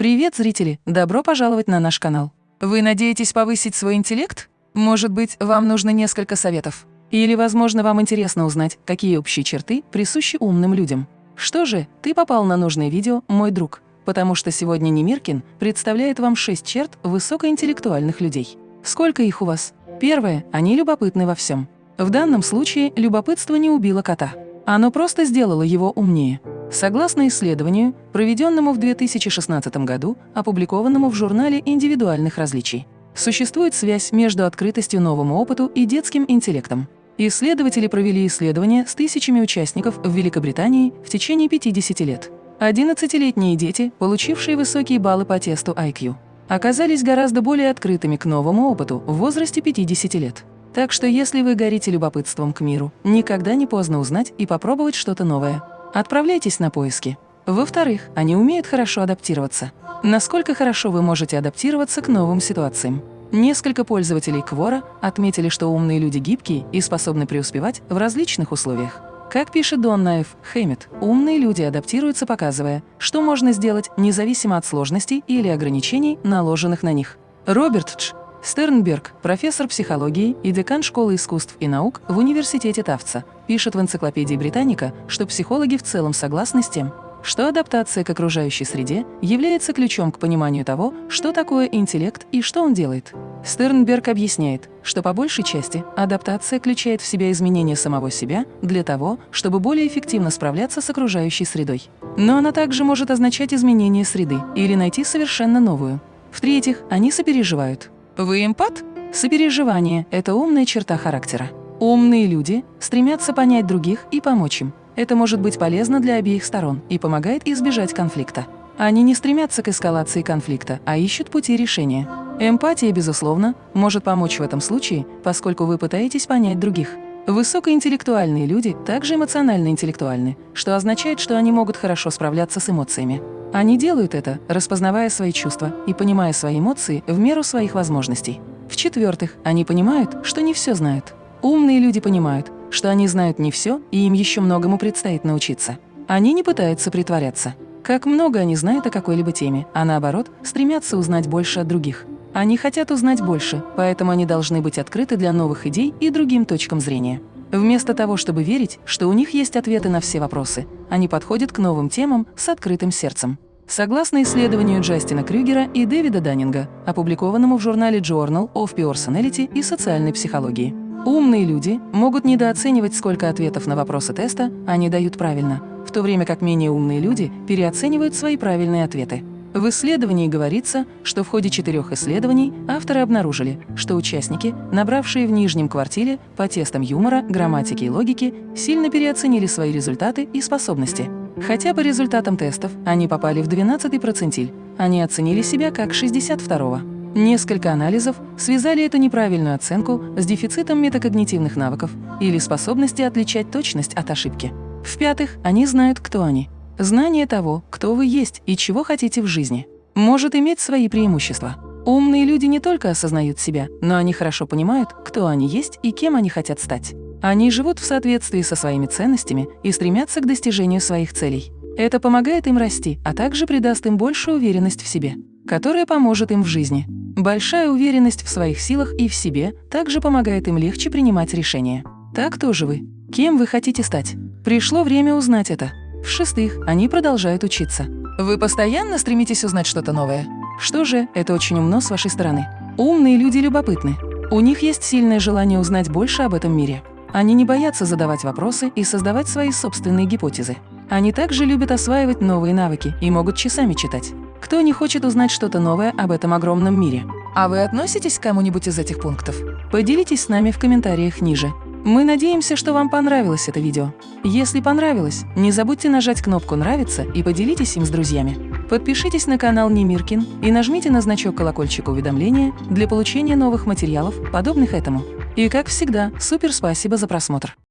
Привет, зрители! Добро пожаловать на наш канал. Вы надеетесь повысить свой интеллект? Может быть, вам нужно несколько советов? Или, возможно, вам интересно узнать, какие общие черты присущи умным людям? Что же, ты попал на нужное видео, мой друг, потому что сегодня Немиркин представляет вам 6 черт высокоинтеллектуальных людей. Сколько их у вас? Первое – они любопытны во всем. В данном случае любопытство не убило кота. Оно просто сделало его умнее. Согласно исследованию, проведенному в 2016 году, опубликованному в журнале индивидуальных различий, существует связь между открытостью новому опыту и детским интеллектом. Исследователи провели исследования с тысячами участников в Великобритании в течение 50 лет. 11-летние дети, получившие высокие баллы по тесту IQ, оказались гораздо более открытыми к новому опыту в возрасте 50 лет. Так что если вы горите любопытством к миру, никогда не поздно узнать и попробовать что-то новое. Отправляйтесь на поиски. Во-вторых, они умеют хорошо адаптироваться. Насколько хорошо вы можете адаптироваться к новым ситуациям? Несколько пользователей Квора отметили, что умные люди гибкие и способны преуспевать в различных условиях. Как пишет Дон Наев Хэммит, умные люди адаптируются, показывая, что можно сделать независимо от сложностей или ограничений, наложенных на них. Роберт Дж. Стернберг, профессор психологии и декан школы искусств и наук в Университете Тавца, пишет в энциклопедии Британика, что психологи в целом согласны с тем, что адаптация к окружающей среде является ключом к пониманию того, что такое интеллект и что он делает. Стернберг объясняет, что по большей части адаптация включает в себя изменение самого себя для того, чтобы более эффективно справляться с окружающей средой. Но она также может означать изменение среды или найти совершенно новую. В-третьих, они сопереживают. Вы эмпат? Сопереживание – это умная черта характера. Умные люди стремятся понять других и помочь им. Это может быть полезно для обеих сторон и помогает избежать конфликта. Они не стремятся к эскалации конфликта, а ищут пути решения. Эмпатия, безусловно, может помочь в этом случае, поскольку вы пытаетесь понять других. Высокоинтеллектуальные люди также эмоционально интеллектуальны, что означает, что они могут хорошо справляться с эмоциями. Они делают это, распознавая свои чувства и понимая свои эмоции в меру своих возможностей. В-четвертых, они понимают, что не все знают. Умные люди понимают, что они знают не все, и им еще многому предстоит научиться. Они не пытаются притворяться. Как много они знают о какой-либо теме, а наоборот, стремятся узнать больше от других. Они хотят узнать больше, поэтому они должны быть открыты для новых идей и другим точкам зрения. Вместо того, чтобы верить, что у них есть ответы на все вопросы, они подходят к новым темам с открытым сердцем. Согласно исследованию Джастина Крюгера и Дэвида Даннинга, опубликованному в журнале Journal of Personality и социальной психологии, умные люди могут недооценивать, сколько ответов на вопросы теста они дают правильно, в то время как менее умные люди переоценивают свои правильные ответы. В исследовании говорится, что в ходе четырех исследований авторы обнаружили, что участники, набравшие в нижнем квартире по тестам юмора, грамматики и логики, сильно переоценили свои результаты и способности. Хотя по результатам тестов они попали в 12-й процентиль, они оценили себя как 62-го. Несколько анализов связали эту неправильную оценку с дефицитом метакогнитивных навыков или способности отличать точность от ошибки. В-пятых, они знают, кто они – Знание того, кто вы есть и чего хотите в жизни, может иметь свои преимущества. Умные люди не только осознают себя, но они хорошо понимают, кто они есть и кем они хотят стать. Они живут в соответствии со своими ценностями и стремятся к достижению своих целей. Это помогает им расти, а также придаст им большую уверенность в себе, которая поможет им в жизни. Большая уверенность в своих силах и в себе также помогает им легче принимать решения. Так тоже вы. Кем вы хотите стать? Пришло время узнать это. В-шестых, они продолжают учиться. Вы постоянно стремитесь узнать что-то новое? Что же, это очень умно с вашей стороны. Умные люди любопытны. У них есть сильное желание узнать больше об этом мире. Они не боятся задавать вопросы и создавать свои собственные гипотезы. Они также любят осваивать новые навыки и могут часами читать. Кто не хочет узнать что-то новое об этом огромном мире? А вы относитесь к кому-нибудь из этих пунктов? Поделитесь с нами в комментариях ниже. Мы надеемся, что вам понравилось это видео. Если понравилось, не забудьте нажать кнопку «Нравится» и поделитесь им с друзьями. Подпишитесь на канал Немиркин и нажмите на значок колокольчика уведомления для получения новых материалов, подобных этому. И как всегда, супер спасибо за просмотр!